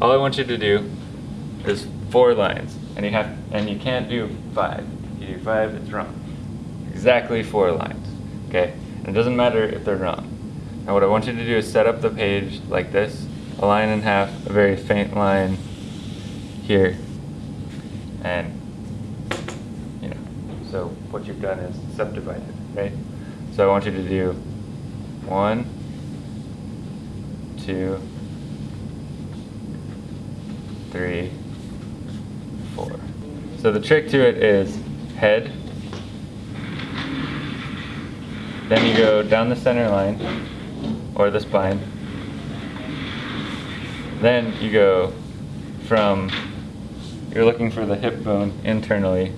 all I want you to do is four lines, and you have, and you can't do five. You do five, it's wrong. Exactly four lines, okay? And it doesn't matter if they're wrong. Now what I want you to do is set up the page like this, a line and a half, a very faint line here, and you know, so what you've done is subdivided, right? So I want you to do one, two, three, four. So the trick to it is head, then you go down the center line, or the spine, then you go from, you're looking for the hip bone internally,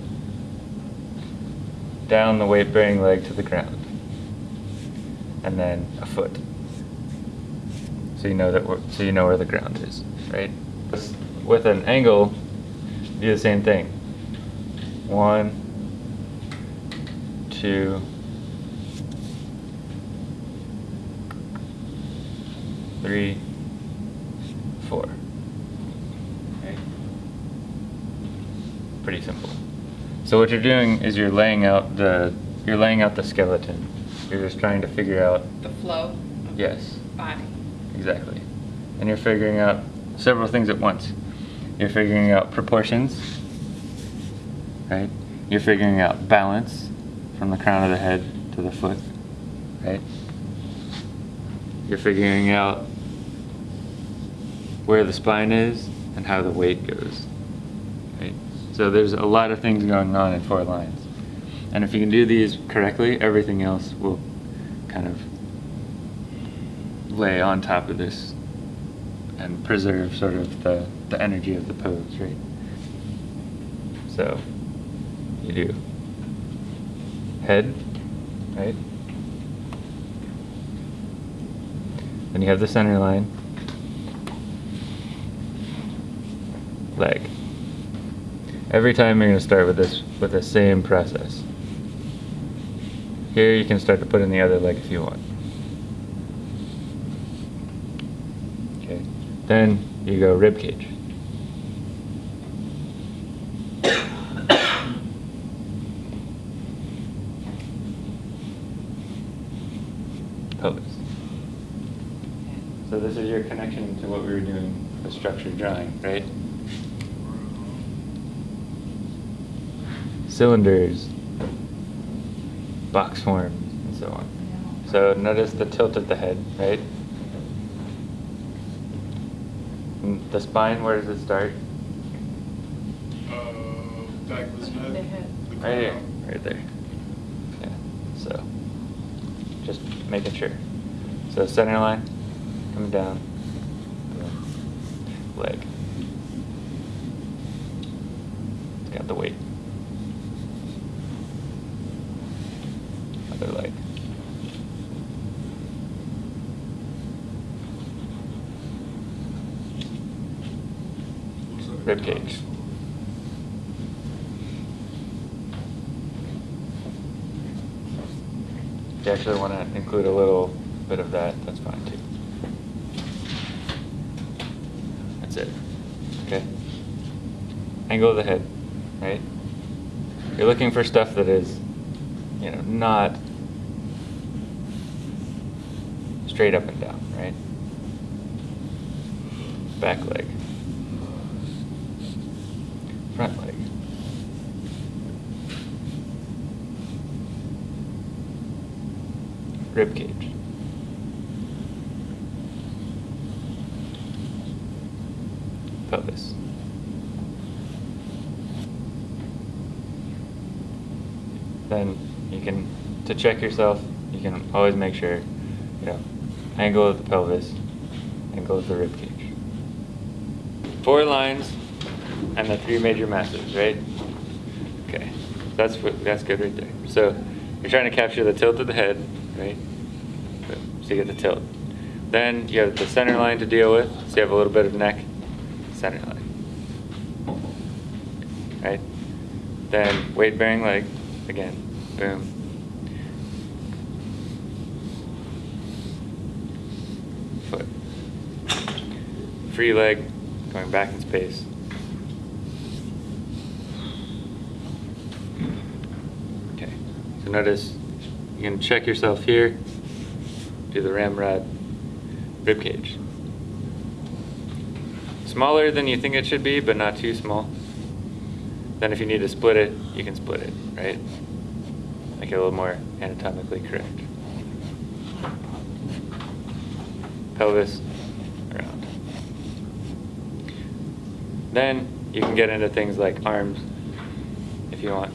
down the weight bearing leg to the ground, and then a foot. So you know that so you know where the ground is, right? With an angle, do the same thing. One, two, three, four. Okay. Pretty simple. So what you're doing is you're laying out the you're laying out the skeleton. You're just trying to figure out The flow of the yes, body. exactly. And you're figuring out several things at once. You're figuring out proportions, right? You're figuring out balance from the crown of the head to the foot, right? You're figuring out where the spine is and how the weight goes, right? So there's a lot of things going on in four lines. And if you can do these correctly, everything else will kind of lay on top of this and preserve sort of the, the energy of the pose, right? So you do head, right? Then you have the center line, leg. Every time you're going to start with this with the same process. Here you can start to put in the other leg if you want. Okay. Then you go rib cage. Pelvis. So this is your connection to what we were doing with structured drawing, right? Cylinders, box forms, and so on. So notice the tilt of the head, right? And the spine, where does it start? Uh, back of his neck. The head. the Right here, right there. Yeah, so, just making sure. So center line, coming down, leg. It's got the weight. Other leg. Rib cage. If you actually want to include a little bit of that, that's fine too. That's it. Okay? Angle of the head, right? You're looking for stuff that is, you know, not straight up and down, right? Back leg. Front leg. Rib cage. Pelvis. Then you can, to check yourself, you can always make sure, you know, angle of the pelvis, angle of the rib cage. Four lines and the three major masses, right? Okay, that's that's good right there. So you're trying to capture the tilt of the head, right? So you get the tilt. Then you have the center line to deal with, so you have a little bit of neck, center line. Right? Then weight bearing leg, again, boom. Foot. Free leg, going back in space. Okay, so notice you can check yourself here, do the ramrod rib cage. Smaller than you think it should be, but not too small. Then if you need to split it, you can split it, right? Make it a little more anatomically correct. Pelvis around. Then you can get into things like arms if you want.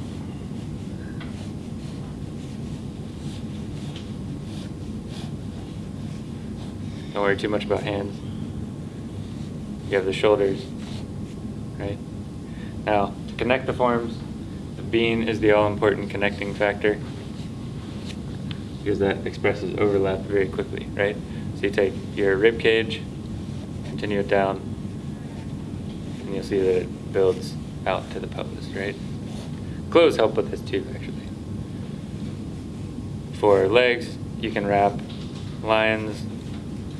Don't worry too much about hands. You have the shoulders, right? Now, to connect the forms, the bean is the all-important connecting factor because that expresses overlap very quickly, right? So you take your rib cage, continue it down, and you'll see that it builds out to the pelvis, right? Clothes help with this too, actually. For legs, you can wrap lions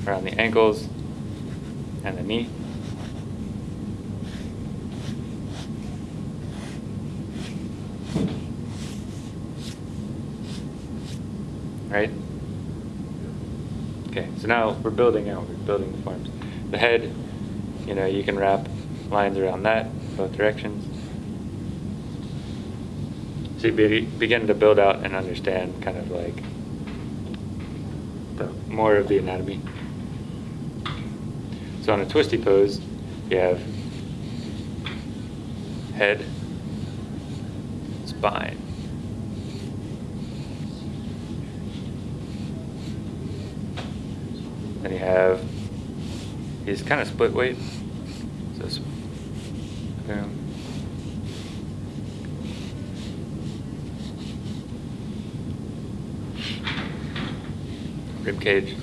around the ankles and the knee. Right? Okay, so now we're building out, we're building the forms. The head, you know, you can wrap lines around that, both directions. So you be, begin to build out and understand kind of like the, more of the anatomy. So on a twisty pose, you have head, spine. Then you have he's kind of split weight. So boom. Rib cage.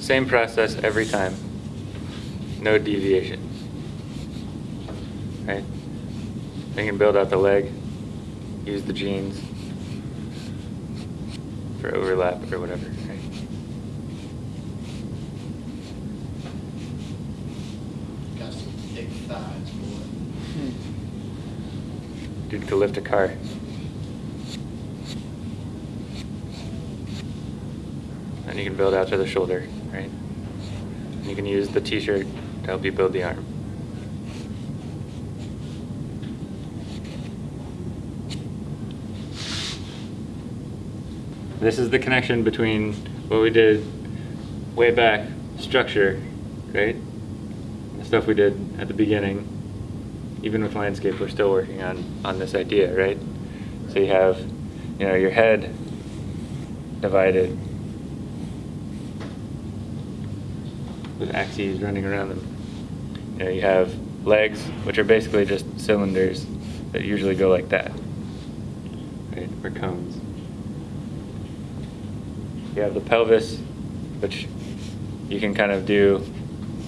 Same process every time. No deviation. Right? Then you can build out the leg. Use the jeans for overlap or whatever. Right? Got some thick thighs, boy. Hmm. Dude could lift a car. And you can build out to the shoulder, right? And you can use the t-shirt to help you build the arm. This is the connection between what we did way back, structure, right? The stuff we did at the beginning, even with landscape, we're still working on, on this idea, right? So you have, you know, your head divided with axes running around them. You know, you have legs, which are basically just cylinders that usually go like that, right, or cones. You have the pelvis, which you can kind of do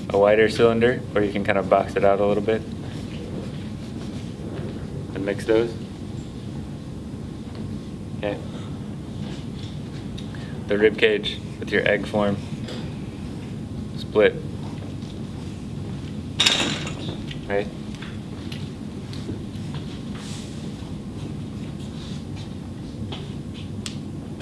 a wider cylinder, or you can kind of box it out a little bit and mix those. Okay. The rib cage with your egg form, split. Right?